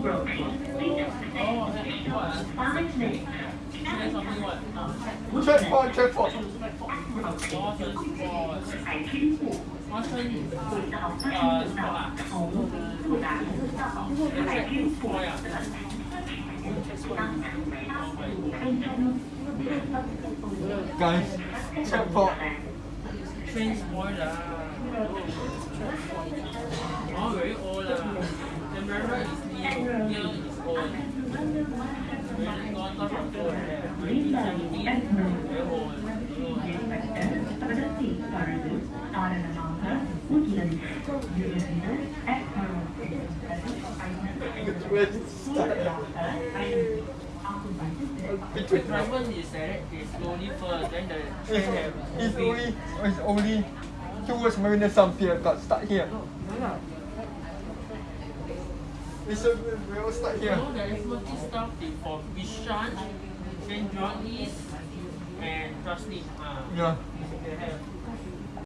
Check one, check four. Guys, check four. Train spoiler. Oh, very old. To start? Between Driver is direct, is slowly first, then the It's, it's only it's only towards Marina South Pier got start here. It's a, we all start here. So there is multi stop for Bishan, then Jurong East, and Trustly. Ah, Yeah.